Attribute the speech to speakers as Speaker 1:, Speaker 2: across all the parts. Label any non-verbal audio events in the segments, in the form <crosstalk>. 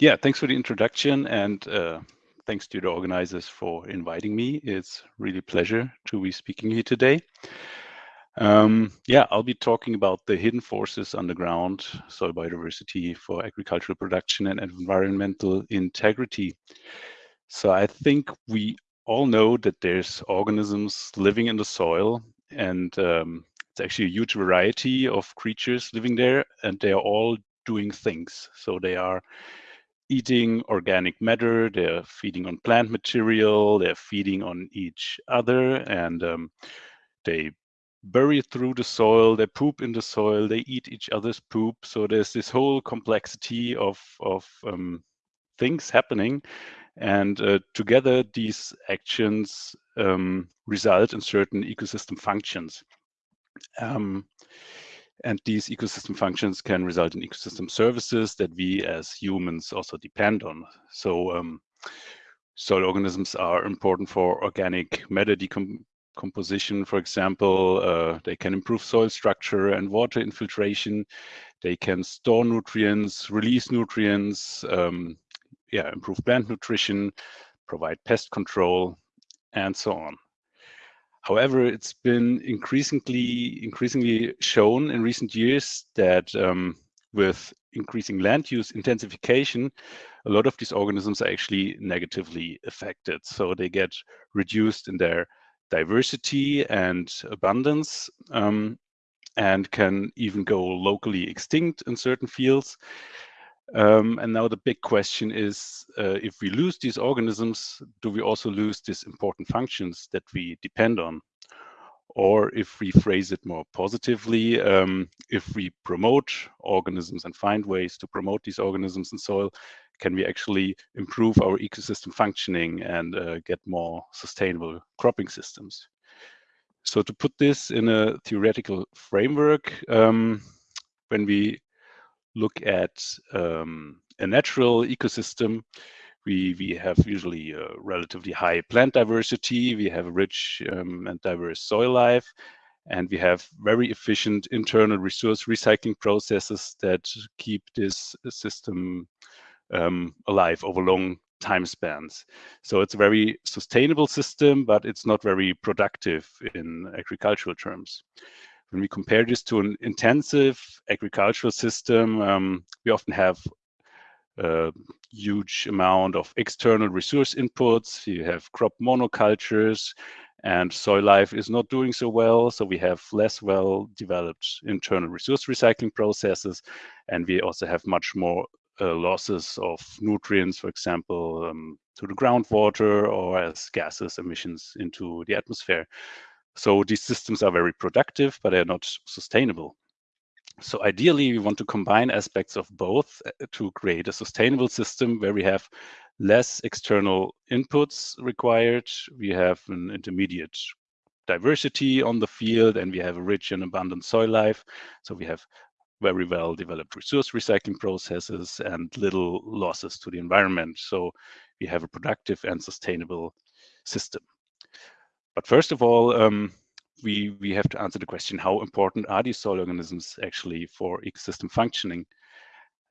Speaker 1: yeah, thanks for the introduction and uh, thanks to the organizers for inviting me. It's really a pleasure to be speaking here today. Um, yeah, I'll be talking about the hidden forces underground, soil biodiversity for agricultural production and environmental integrity. So I think we all know that there's organisms living in the soil and um, it's actually a huge variety of creatures living there and they are all doing things. So they are eating organic matter, they're feeding on plant material, they're feeding on each other and um, they bury through the soil, they poop in the soil, they eat each other's poop. So there's this whole complexity of, of um, things happening. And uh, together, these actions um, result in certain ecosystem functions. Um, and these ecosystem functions can result in ecosystem services that we as humans also depend on. So um, soil organisms are important for organic matter decomposition, for example. Uh, they can improve soil structure and water infiltration. They can store nutrients, release nutrients, um, yeah, improve plant nutrition, provide pest control, and so on. However, it's been increasingly increasingly shown in recent years that um, with increasing land use intensification, a lot of these organisms are actually negatively affected. So they get reduced in their diversity and abundance um, and can even go locally extinct in certain fields. Um, and now the big question is, uh, if we lose these organisms, do we also lose these important functions that we depend on? Or if we phrase it more positively, um, if we promote organisms and find ways to promote these organisms in soil, can we actually improve our ecosystem functioning and uh, get more sustainable cropping systems? So to put this in a theoretical framework, um, when we look at um, a natural ecosystem, we, we have usually a relatively high plant diversity, we have rich um, and diverse soil life, and we have very efficient internal resource recycling processes that keep this system um, alive over long time spans. So it's a very sustainable system, but it's not very productive in agricultural terms. When we compare this to an intensive agricultural system, um, we often have a huge amount of external resource inputs. You have crop monocultures and soil life is not doing so well. So we have less well developed internal resource recycling processes. And we also have much more uh, losses of nutrients, for example, um, to the groundwater or as gases emissions into the atmosphere. So these systems are very productive, but they're not sustainable. So ideally, we want to combine aspects of both uh, to create a sustainable system where we have less external inputs required. We have an intermediate diversity on the field and we have a rich and abundant soil life. So we have very well developed resource recycling processes and little losses to the environment. So we have a productive and sustainable system. But first of all, um, we, we have to answer the question, how important are these soil organisms actually for ecosystem functioning?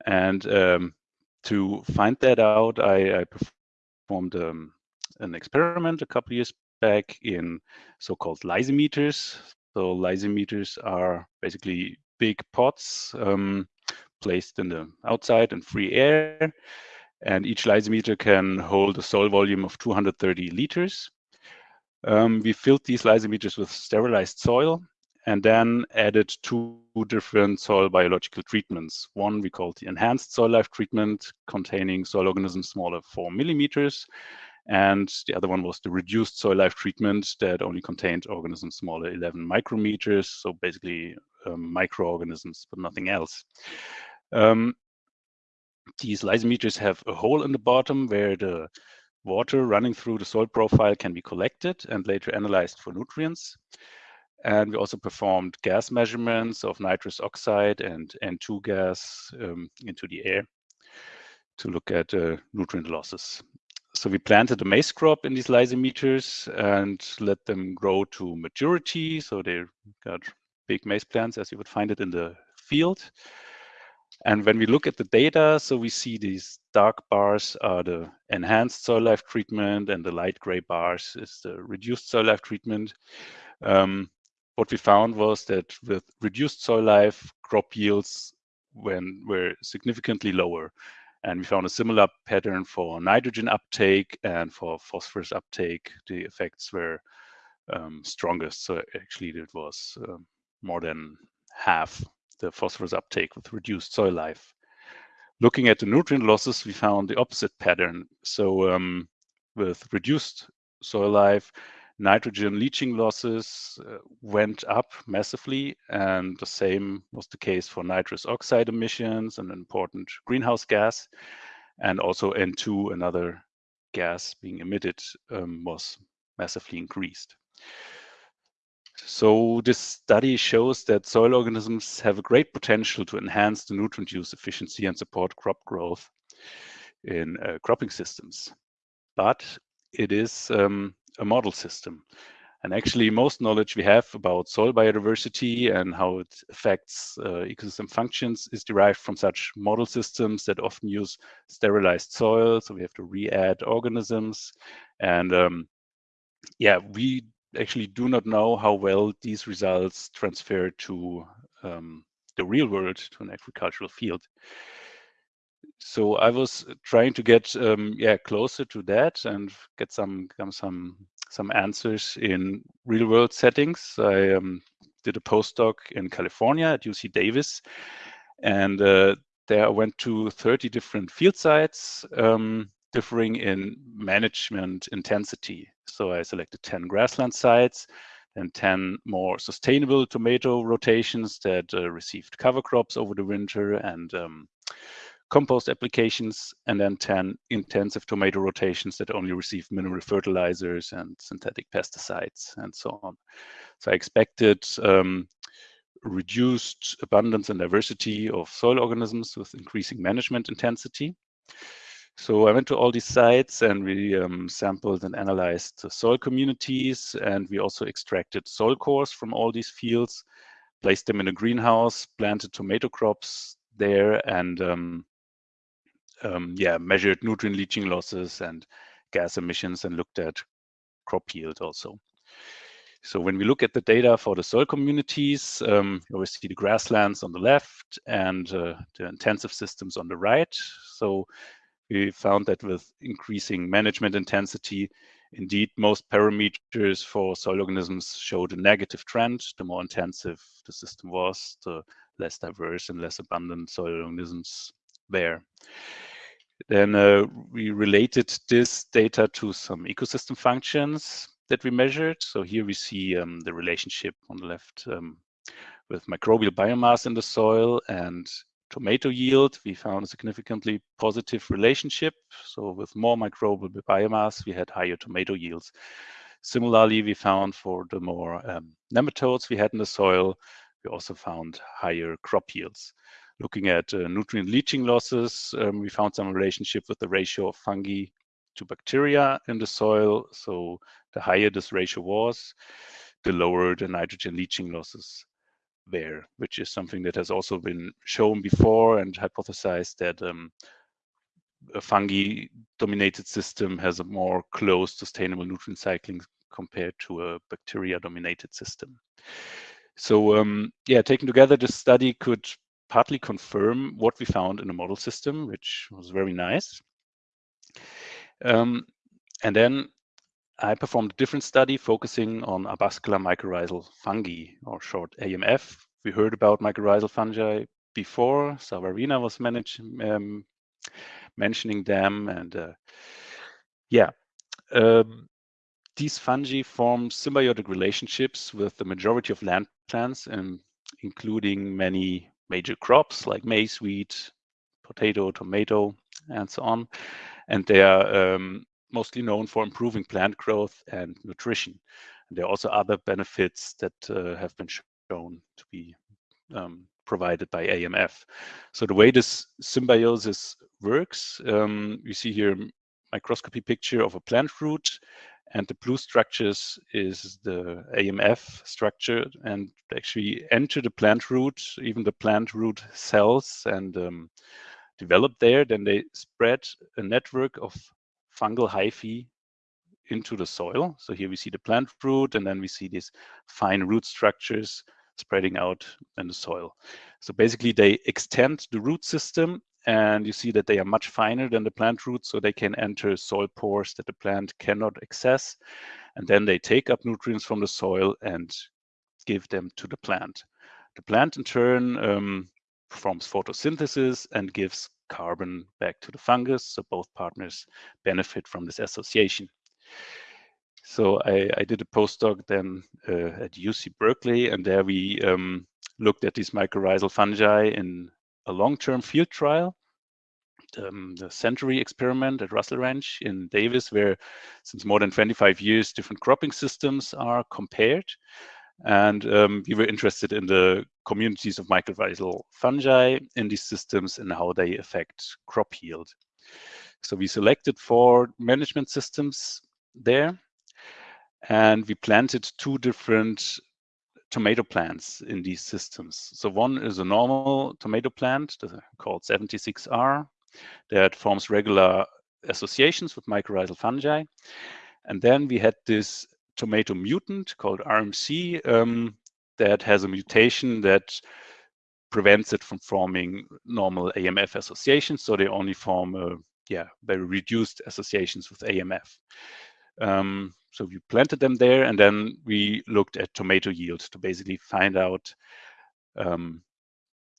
Speaker 1: And um, to find that out, I, I performed um, an experiment a couple years back in so-called lysimeters. So lysimeters are basically big pots um, placed in the outside and free air. And each lysimeter can hold a soil volume of 230 liters. Um, we filled these lysimeters with sterilized soil and then added two different soil biological treatments. One we called the enhanced soil life treatment containing soil organisms smaller four millimeters. And the other one was the reduced soil life treatment that only contained organisms smaller 11 micrometers. So basically um, microorganisms, but nothing else. Um, these lysimeters have a hole in the bottom where the water running through the soil profile can be collected and later analyzed for nutrients. And we also performed gas measurements of nitrous oxide and N2 gas um, into the air to look at uh, nutrient losses. So we planted a maize crop in these lysimeters and let them grow to maturity. So they got big maize plants as you would find it in the field. And when we look at the data, so we see these dark bars are the enhanced soil life treatment and the light gray bars is the reduced soil life treatment. Um, what we found was that with reduced soil life, crop yields when, were significantly lower. And we found a similar pattern for nitrogen uptake and for phosphorus uptake. The effects were um, strongest. So actually it was um, more than half the phosphorus uptake with reduced soil life. Looking at the nutrient losses, we found the opposite pattern. So um, with reduced soil life, nitrogen leaching losses uh, went up massively, and the same was the case for nitrous oxide emissions, an important greenhouse gas, and also N2, another gas being emitted, um, was massively increased. So this study shows that soil organisms have a great potential to enhance the nutrient use efficiency and support crop growth in uh, cropping systems. But it is um, a model system. And actually, most knowledge we have about soil biodiversity and how it affects uh, ecosystem functions is derived from such model systems that often use sterilized soil. So we have to re-add organisms. And um, yeah, we actually do not know how well these results transfer to um, the real world, to an agricultural field. So I was trying to get um, yeah closer to that and get some some some answers in real world settings. I um, did a postdoc in California at UC Davis, and uh, there I went to 30 different field sites, um, differing in management intensity. So I selected 10 grassland sites and 10 more sustainable tomato rotations that uh, received cover crops over the winter and um, compost applications, and then 10 intensive tomato rotations that only receive mineral fertilizers and synthetic pesticides and so on. So I expected um, reduced abundance and diversity of soil organisms with increasing management intensity. So I went to all these sites and we um, sampled and analyzed the soil communities and we also extracted soil cores from all these fields, placed them in a greenhouse, planted tomato crops there and um, um, yeah, measured nutrient leaching losses and gas emissions and looked at crop yield also. So when we look at the data for the soil communities, um, you always see the grasslands on the left and uh, the intensive systems on the right. So we found that with increasing management intensity, indeed, most parameters for soil organisms showed a negative trend. The more intensive the system was, the less diverse and less abundant soil organisms there. Then uh, we related this data to some ecosystem functions that we measured. So here we see um, the relationship on the left um, with microbial biomass in the soil and tomato yield. We found a significantly positive relationship. So with more microbial biomass, we had higher tomato yields. Similarly, we found for the more um, nematodes we had in the soil, we also found higher crop yields. Looking at uh, nutrient leaching losses, um, we found some relationship with the ratio of fungi to bacteria in the soil. So the higher this ratio was, the lower the nitrogen leaching losses there, which is something that has also been shown before and hypothesized that um, a fungi dominated system has a more close sustainable nutrient cycling compared to a bacteria dominated system. So um, yeah, taken together, this study could partly confirm what we found in the model system, which was very nice. Um, and then I performed a different study focusing on arbuscular mycorrhizal fungi, or short AMF. We heard about mycorrhizal fungi before. Savarina was manage, um, mentioning them, and uh, yeah, um, these fungi form symbiotic relationships with the majority of land plants, and including many major crops like maize, wheat, potato, tomato, and so on. And they are um, mostly known for improving plant growth and nutrition. And there are also other benefits that uh, have been shown to be um, provided by AMF. So the way this symbiosis works, um, you see here microscopy picture of a plant root and the blue structures is the AMF structure and actually enter the plant root, even the plant root cells and um, develop there. Then they spread a network of fungal hyphae into the soil. So here we see the plant root and then we see these fine root structures spreading out in the soil. So basically they extend the root system and you see that they are much finer than the plant roots, so they can enter soil pores that the plant cannot access. And then they take up nutrients from the soil and give them to the plant. The plant in turn um, performs photosynthesis and gives carbon back to the fungus, so both partners benefit from this association. So I, I did a postdoc then uh, at UC Berkeley, and there we um, looked at these mycorrhizal fungi in a long-term field trial, um, the Century experiment at Russell Ranch in Davis, where since more than 25 years, different cropping systems are compared. And um, we were interested in the communities of mycorrhizal fungi in these systems and how they affect crop yield. So we selected four management systems there, and we planted two different tomato plants in these systems. So one is a normal tomato plant called 76R that forms regular associations with mycorrhizal fungi. And then we had this tomato mutant called RMC um, that has a mutation that prevents it from forming normal AMF associations. So they only form, uh, yeah, very reduced associations with AMF. Um, so we planted them there and then we looked at tomato yield to basically find out, um,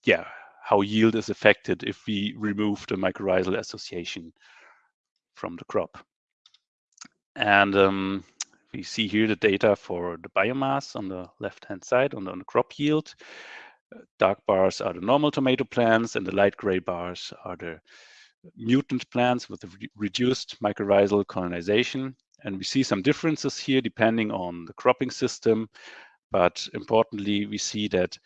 Speaker 1: yeah, how yield is affected if we remove the mycorrhizal association from the crop. And um, we see here the data for the biomass on the left-hand side on the, on the, crop yield. Dark bars are the normal tomato plants and the light gray bars are the mutant plants with re reduced mycorrhizal colonization. And we see some differences here depending on the cropping system. But importantly, we see that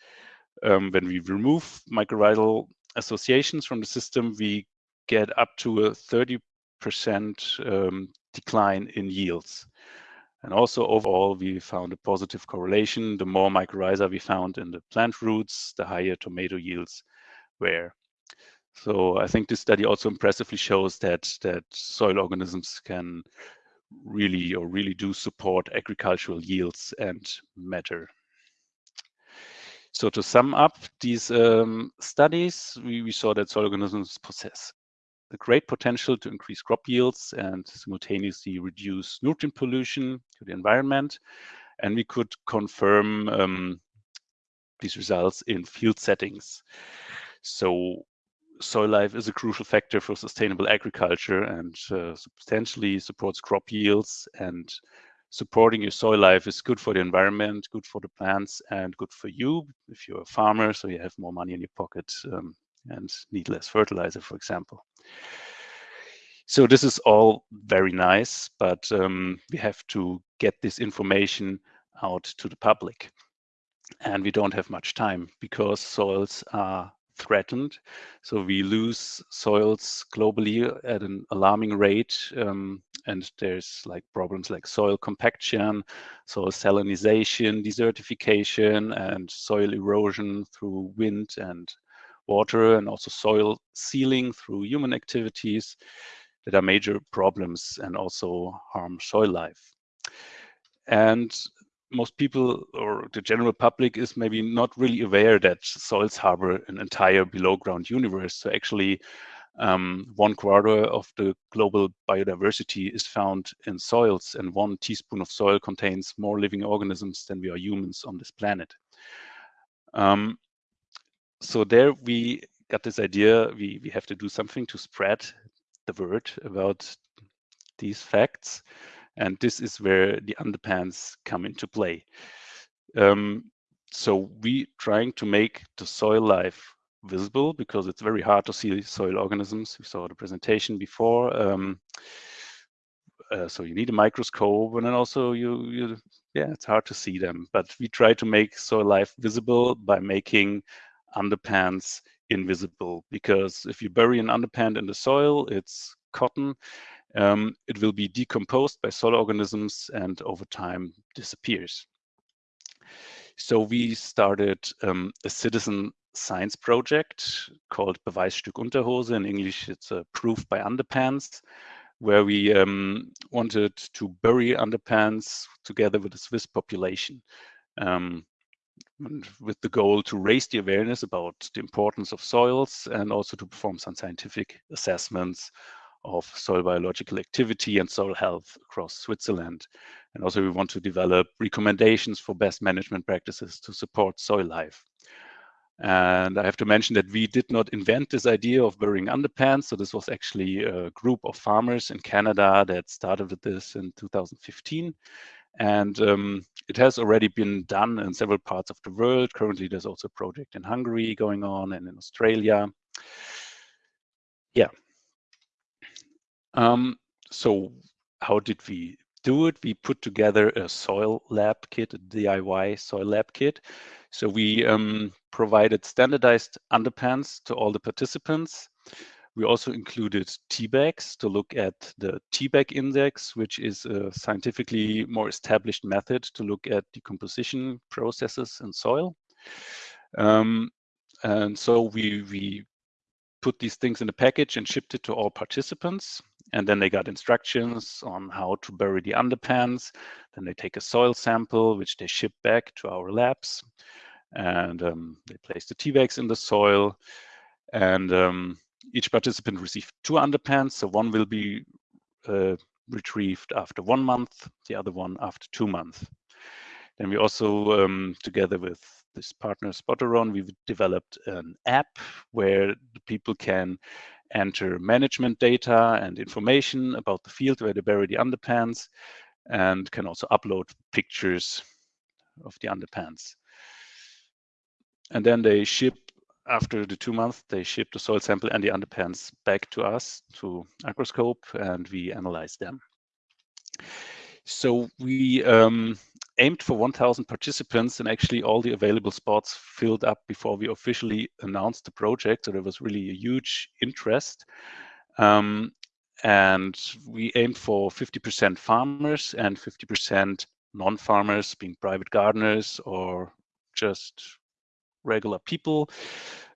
Speaker 1: um, when we remove mycorrhizal associations from the system, we get up to a 30% um, decline in yields. And also overall, we found a positive correlation. The more mycorrhiza we found in the plant roots, the higher tomato yields were. So I think this study also impressively shows that that soil organisms can really or really do support agricultural yields and matter. So to sum up these um, studies, we, we saw that soil organisms possess a great potential to increase crop yields and simultaneously reduce nutrient pollution to the environment. And we could confirm um, these results in field settings. So soil life is a crucial factor for sustainable agriculture and uh, substantially supports crop yields and supporting your soil life is good for the environment, good for the plants and good for you if you're a farmer, so you have more money in your pocket um, and need less fertilizer, for example. So this is all very nice, but um, we have to get this information out to the public. And we don't have much time because soils are threatened. So we lose soils globally at an alarming rate. Um, and there's like problems like soil compaction, soil salinization, desertification, and soil erosion through wind and water, and also soil sealing through human activities that are major problems and also harm soil life. And most people or the general public is maybe not really aware that soils harbor an entire below ground universe. So actually um, one quarter of the global biodiversity is found in soils and one teaspoon of soil contains more living organisms than we are humans on this planet. Um, so there we got this idea, we, we have to do something to spread the word about these facts. And this is where the underpans come into play. Um, so we trying to make the soil life visible because it's very hard to see soil organisms. We saw the presentation before. Um, uh, so you need a microscope and then also you, you, yeah, it's hard to see them. But we try to make soil life visible by making underpants invisible because if you bury an underpant in the soil, it's cotton um, it will be decomposed by soil organisms and over time disappears. So we started um, a citizen science project called Beweisstück Unterhose. In English, it's a proof by underpants, where we um, wanted to bury underpants together with the Swiss population. Um, with the goal to raise the awareness about the importance of soils and also to perform some scientific assessments of soil biological activity and soil health across Switzerland. And also we want to develop recommendations for best management practices to support soil life. And I have to mention that we did not invent this idea of burying underpants. So this was actually a group of farmers in Canada that started with this in 2015. And um, it has already been done in several parts of the world. Currently, there's also a project in Hungary going on and in Australia. Yeah. Um, so how did we do it? We put together a soil lab kit, a DIY soil lab kit. So we um, provided standardized underpants to all the participants. We also included tea bags to look at the tea bag index, which is a scientifically more established method to look at decomposition processes in soil. Um, and so we, we put these things in a package and shipped it to all participants. And then they got instructions on how to bury the underpants. Then they take a soil sample, which they ship back to our labs. And um, they place the tea bags in the soil. And um, each participant received two underpants. So one will be uh, retrieved after one month, the other one after two months. Then we also, um, together with this partner Spotteron, we've developed an app where the people can enter management data and information about the field where they bury the underpants and can also upload pictures of the underpants. And then they ship after the two months, they ship the soil sample and the underpants back to us to Agroscope, and we analyze them. So we um, aimed for 1,000 participants, and actually all the available spots filled up before we officially announced the project. So there was really a huge interest. Um, and we aimed for 50% farmers and 50% non-farmers, being private gardeners or just regular people.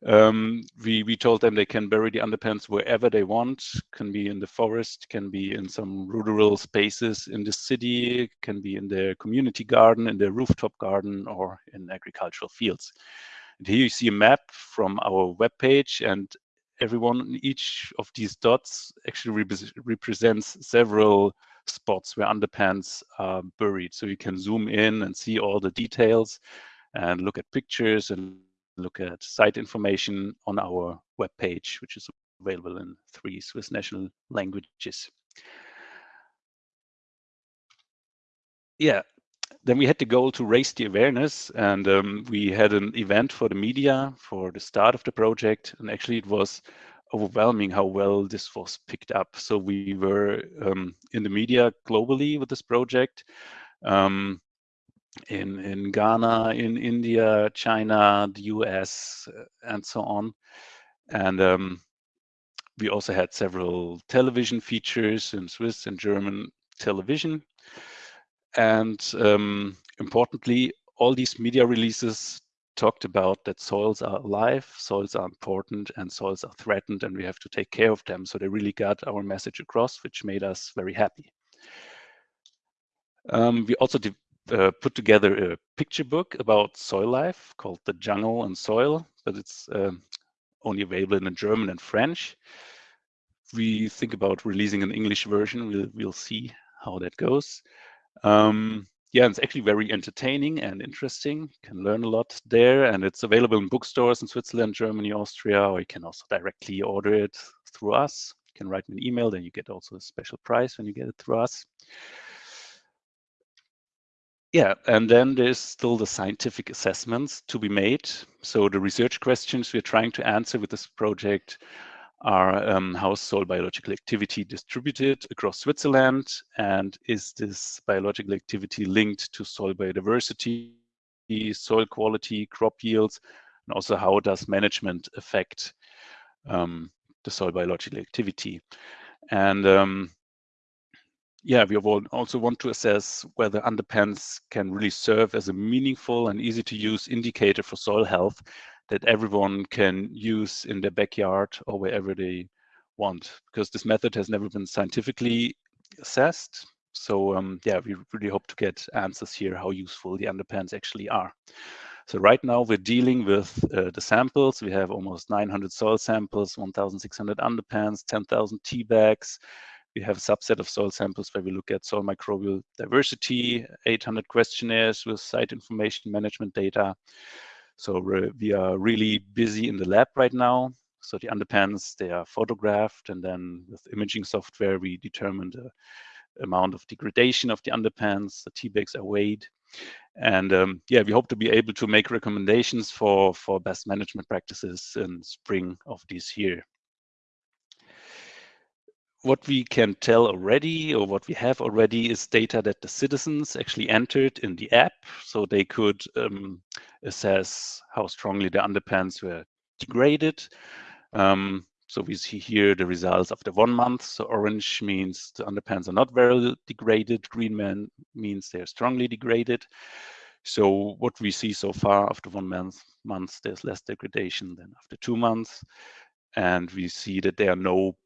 Speaker 1: Um, we, we told them they can bury the underpants wherever they want, can be in the forest, can be in some rural spaces in the city, can be in their community garden, in their rooftop garden, or in agricultural fields. And here you see a map from our webpage, and everyone, each of these dots actually rep represents several spots where underpants are buried. So you can zoom in and see all the details and look at pictures and look at site information on our webpage, which is available in three Swiss national languages. Yeah, then we had the goal to raise the awareness and um, we had an event for the media for the start of the project and actually it was overwhelming how well this was picked up. So we were um, in the media globally with this project. Um, in in Ghana, in India, China, the US, uh, and so on. And um, we also had several television features in Swiss and German television. And um, importantly, all these media releases talked about that soils are alive, soils are important, and soils are threatened, and we have to take care of them. So they really got our message across, which made us very happy. Um, we also uh, put together a picture book about soil life called The Jungle and Soil, but it's um, only available in German and French. We think about releasing an English version. We'll, we'll see how that goes. Um, yeah, it's actually very entertaining and interesting. You can learn a lot there, and it's available in bookstores in Switzerland, Germany, Austria, or you can also directly order it through us. You can write me an email, then you get also a special price when you get it through us. Yeah, and then there's still the scientific assessments to be made. So the research questions we're trying to answer with this project are um, how is soil biological activity distributed across Switzerland? And is this biological activity linked to soil biodiversity, soil quality, crop yields? And also how does management affect um, the soil biological activity? And um, yeah, we also want to assess whether underpans can really serve as a meaningful and easy to use indicator for soil health that everyone can use in their backyard or wherever they want, because this method has never been scientifically assessed. So um, yeah, we really hope to get answers here how useful the underpans actually are. So right now we're dealing with uh, the samples. We have almost 900 soil samples, 1,600 underpans, 10,000 tea bags. We have a subset of soil samples where we look at soil microbial diversity, 800 questionnaires with site information management data. So we are really busy in the lab right now. So the underpans, they are photographed and then with imaging software, we determine the amount of degradation of the underpans. The tea bags are weighed and um, yeah, we hope to be able to make recommendations for, for best management practices in spring of this year. What we can tell already or what we have already is data that the citizens actually entered in the app so they could um, assess how strongly the underpans were degraded. Um, so we see here the results after one month. So orange means the underpans are not very degraded. Green man means they're strongly degraded. So what we see so far after one month, month there's less degradation than after two months. And we see that there are no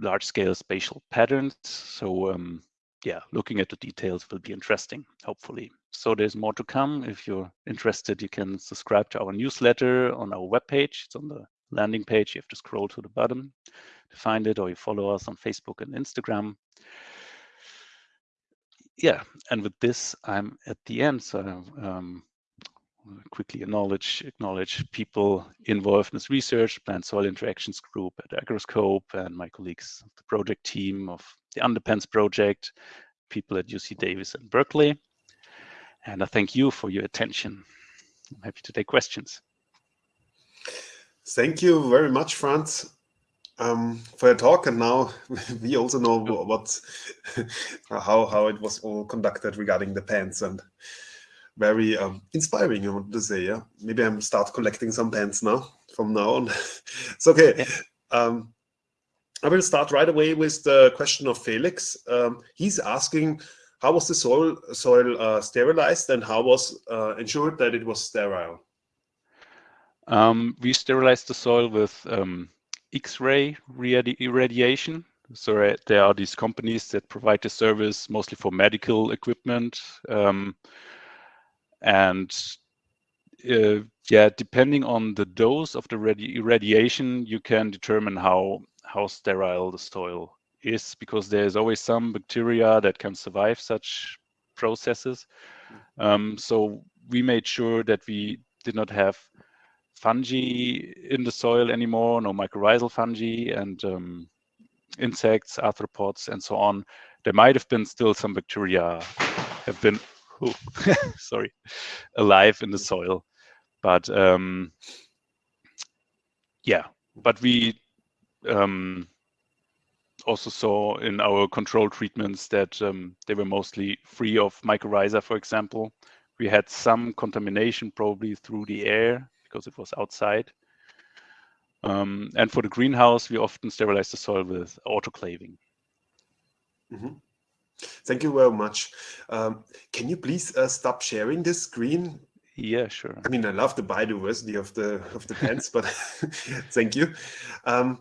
Speaker 1: large scale spatial patterns. So um, yeah, looking at the details will be interesting, hopefully. So there's more to come. If you're interested, you can subscribe to our newsletter on our webpage. It's on the landing page. You have to scroll to the bottom to find it, or you follow us on Facebook and Instagram. Yeah, and with this, I'm at the end. So um, quickly acknowledge acknowledge people involved in this research, Plant Soil Interactions Group at Agroscope, and my colleagues, the project team of the Underpans project, people at UC Davis and Berkeley. And I thank you for your attention. I'm happy to take questions.
Speaker 2: Thank you very much, Franz, um, for your talk. And now <laughs> we also know what, how how it was all conducted regarding the pens and very um, inspiring. I want to say, yeah. Maybe I'm start collecting some pens now from now on. <laughs> it's okay. Yeah. Um, I will start right away with the question of Felix. Um, he's asking, how was the soil soil uh, sterilized and how was uh, ensured that it was sterile?
Speaker 1: Um, we sterilized the soil with um, X-ray irradiation. So uh, there are these companies that provide the service mostly for medical equipment. And uh, yeah, depending on the dose of the radiation, you can determine how, how sterile the soil is because there's always some bacteria that can survive such processes. Mm. Um, so we made sure that we did not have fungi in the soil anymore, no mycorrhizal fungi and um, insects, arthropods, and so on. There might have been still some bacteria have been, oh, <laughs> sorry, alive in the soil, but um, yeah, but we um, also saw in our control treatments that um, they were mostly free of mycorrhiza, for example. We had some contamination probably through the air because it was outside. Um, and for the greenhouse, we often sterilize the soil with autoclaving.
Speaker 2: Mm -hmm. Thank you very much. Um, can you please uh, stop sharing this screen?
Speaker 1: Yeah, sure.
Speaker 2: I mean, I love the biodiversity of the of the plants, but <laughs> thank you. Um,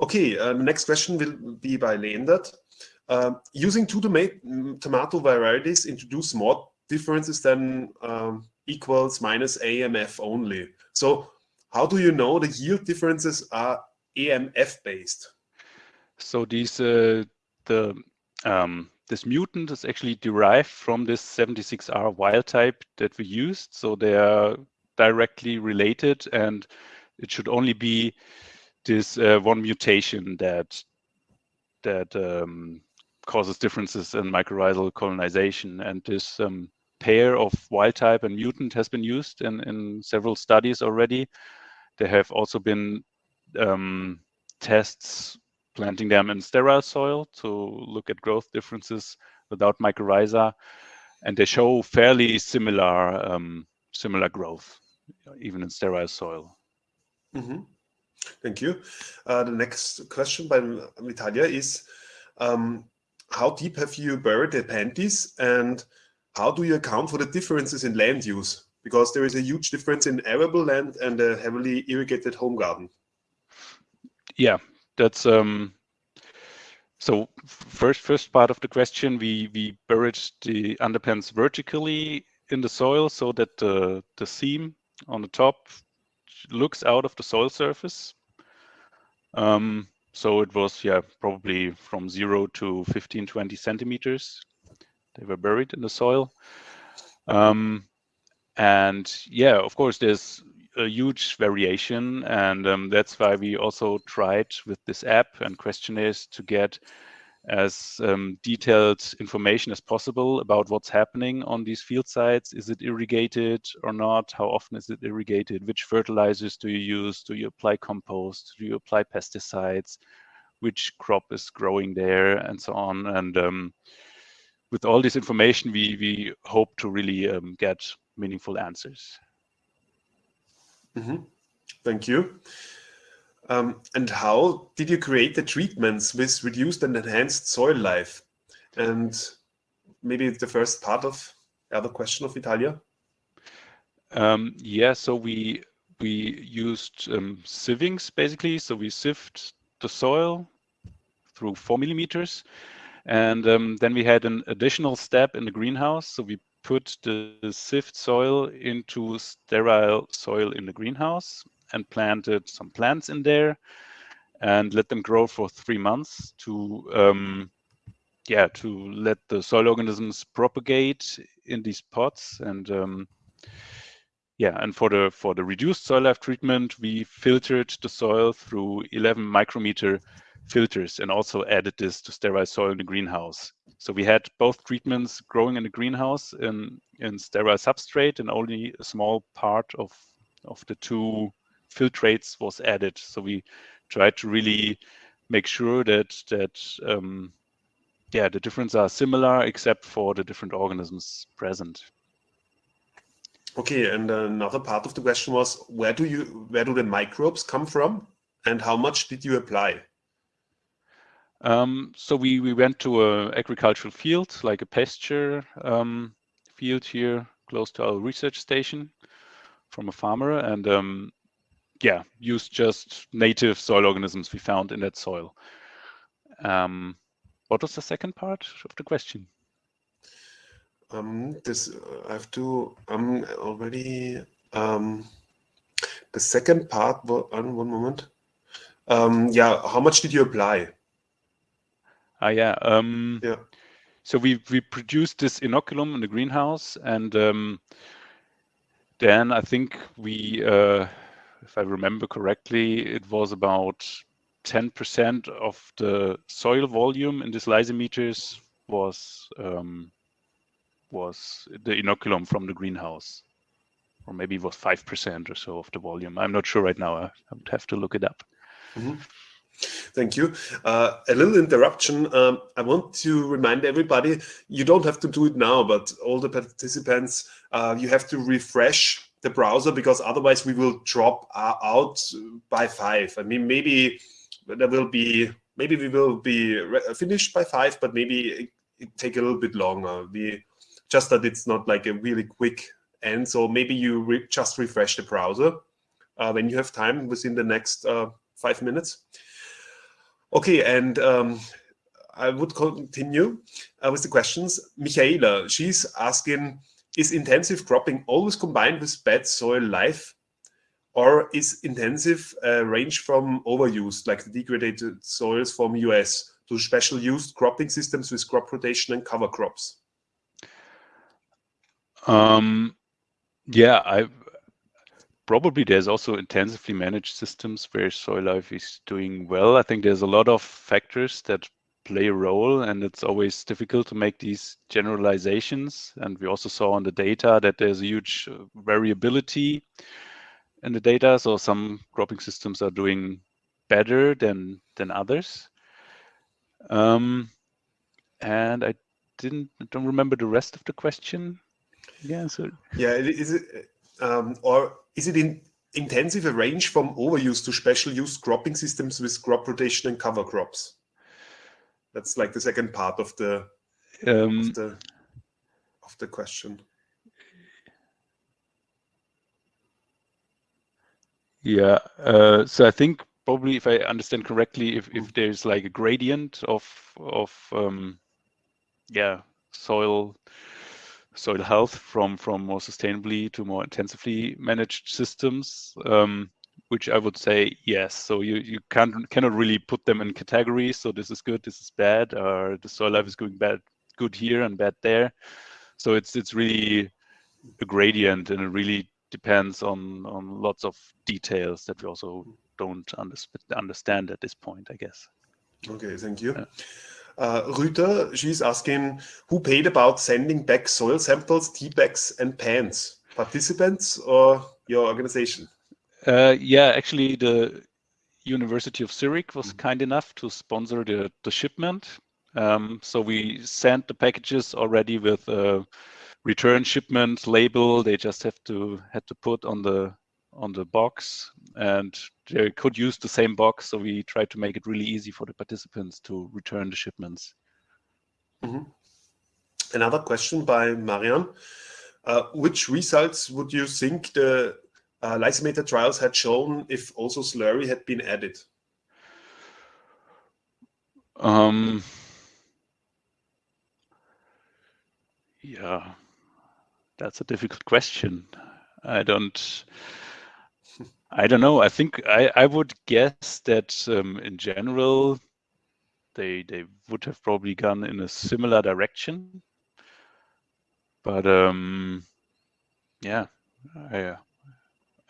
Speaker 2: okay, uh, the next question will be by Leendert. Uh, using two tomato varieties introduce more differences than um, equals minus AMF only. So how do you know the yield differences are AMF based?
Speaker 1: So these uh, the um, this mutant is actually derived from this 76R wild type that we used. So they are directly related and it should only be this uh, one mutation that that um, causes differences in mycorrhizal colonization. And this um, pair of wild type and mutant has been used in, in several studies already. There have also been um, tests planting them in sterile soil to look at growth differences without mycorrhiza, and they show fairly similar um, similar growth, even in sterile soil.
Speaker 2: Mm -hmm. Thank you. Uh, the next question by Vitalia is, um, how deep have you buried the panties and how do you account for the differences in land use? Because there is a huge difference in arable land and a heavily irrigated home garden.
Speaker 1: Yeah, that's um, so first first part of the question, we we buried the underpants vertically in the soil so that the the seam on the top looks out of the soil surface. Um, so it was yeah probably from zero to 15 20 centimeters they were buried in the soil. Um, and yeah, of course, there's a huge variation, and um, that's why we also tried with this app and questionnaires to get as um, detailed information as possible about what's happening on these field sites. Is it irrigated or not? How often is it irrigated? Which fertilizers do you use? Do you apply compost? Do you apply pesticides? Which crop is growing there and so on? And um, with all this information, we, we hope to really um, get meaningful answers.
Speaker 2: Mm -hmm. Thank you. Um, and how did you create the treatments with reduced and enhanced soil life? And maybe the first part of the other question of Vitalia.
Speaker 1: Um, yeah, so we we used um, sievings basically. So we sieved the soil through four millimeters and um, then we had an additional step in the greenhouse. So we put the sift soil into sterile soil in the greenhouse and planted some plants in there and let them grow for three months to um, yeah to let the soil organisms propagate in these pots. And um, yeah and for the for the reduced soil life treatment we filtered the soil through 11 micrometer filters and also added this to sterile soil in the greenhouse. So we had both treatments growing in the greenhouse in, in sterile substrate and only a small part of, of the two filtrates was added. So we tried to really make sure that, that um, yeah, the differences are similar except for the different organisms present.
Speaker 2: Okay, and another part of the question was, where do you, where do the microbes come from and how much did you apply?
Speaker 1: Um, so we, we went to a agricultural field, like a pasture um, field here close to our research station from a farmer and um, yeah, used just native soil organisms we found in that soil. Um, what was the second part of the question?
Speaker 2: Um, this I have to. I'm already. Um, the second part. One, one moment. Yeah, how much did you apply?
Speaker 1: Ah, yeah. Um,
Speaker 2: yeah.
Speaker 1: So we we produced this inoculum in the greenhouse, and um, then I think we, uh, if I remember correctly, it was about 10% of the soil volume in these lysimeters was um, was the inoculum from the greenhouse, or maybe it was five percent or so of the volume. I'm not sure right now. I would have to look it up.
Speaker 2: Mm -hmm. Thank you. Uh, a little interruption. Um, I want to remind everybody, you don't have to do it now, but all the participants, uh, you have to refresh the browser because otherwise we will drop uh, out by five. I mean, maybe there will be, maybe we will be finished by five, but maybe it, it take a little bit longer. We just that it's not like a really quick end. So maybe you re just refresh the browser uh, when you have time within the next uh, five minutes. Okay, and um, I would continue uh, with the questions. Michaela, she's asking, is intensive cropping always combined with bad soil life? Or is intensive uh, range from overuse, like the degraded soils from US, to special used cropping systems with crop rotation and cover crops?
Speaker 1: Um, yeah, I probably there's also intensively managed systems where soil life is doing well. I think there's a lot of factors that play a role and it's always difficult to make these generalizations. And we also saw on the data that there's a huge uh, variability in the data. So some cropping systems are doing better than than others. Um, and I didn't I don't remember the rest of the question.
Speaker 2: Yeah, so yeah, is it um, or is it in intensive a range from overuse to special use cropping systems with crop rotation and cover crops? That's like the second part of the
Speaker 1: Um,
Speaker 2: of the of the question.
Speaker 1: Yeah. Uh, so I think probably, if I understand correctly, if if there's like a gradient of of um, yeah soil soil health from from more sustainably to more intensively managed systems, um, which I would say yes. So you you can't cannot really put them in categories. So this is good, this is bad, or the soil life is going bad, good here and bad there. So it's it's really a gradient, and it really depends on on lots of details that we also don't understand at this point, I guess.
Speaker 2: Okay, thank you.
Speaker 1: Yeah.
Speaker 2: Uh, Rüter, she's asking, who paid about sending back soil samples, tea bags and pans? Participants or your organization?
Speaker 1: Uh, yeah, actually the University of Zurich was kind enough to sponsor the, the shipment. Um, so we sent the packages already with a return shipment label. They just have to had to put on the on the box and could use the same box. So we tried to make it really easy for the participants to return the shipments.
Speaker 2: Mm -hmm. Another question by Marian. Uh, which results would you think the uh, lysimeter trials had shown if also slurry had been added?
Speaker 1: Um, yeah, that's a difficult question. I don't I don't know. I think I, I would guess that um, in general, they they would have probably gone in a similar direction. But um, yeah, I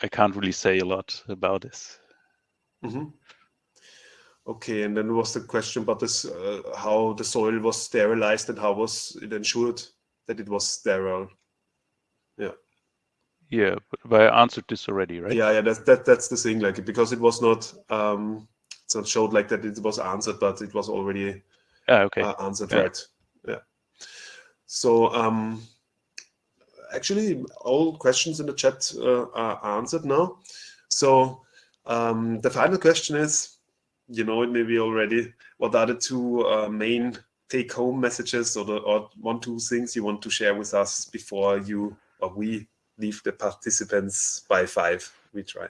Speaker 1: I can't really say a lot about this.
Speaker 2: Mm -hmm. Okay, and then was the question about this, uh, how the soil was sterilized and how was it ensured that it was sterile?
Speaker 1: Yeah. But I answered this already, right?
Speaker 2: Yeah, yeah, that's that that's the thing, like because it was not um it's not showed like that it was answered, but it was already
Speaker 1: ah, okay.
Speaker 2: Uh, answered
Speaker 1: yeah.
Speaker 2: right. Yeah. So um actually all questions in the chat uh, are answered now. So um the final question is, you know it maybe already, what are the two uh, main take home messages or the or one two things you want to share with us before you or we leave the participants by five. We try.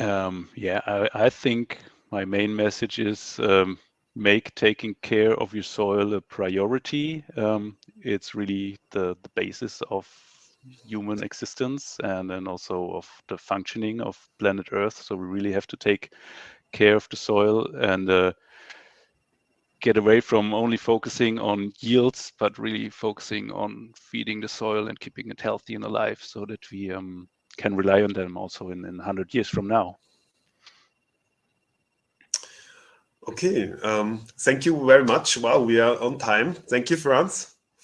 Speaker 1: Um, yeah, I, I, think my main message is um, make taking care of your soil a priority. Um, it's really the, the basis of human existence and then also of the functioning of planet Earth. So we really have to take care of the soil and uh, get away from only focusing on yields, but really focusing on feeding the soil and keeping it healthy and alive so that we um, can rely on them also in, in 100 years from now.
Speaker 2: Okay, um, thank you very much. Wow, we are on time. Thank you, Franz.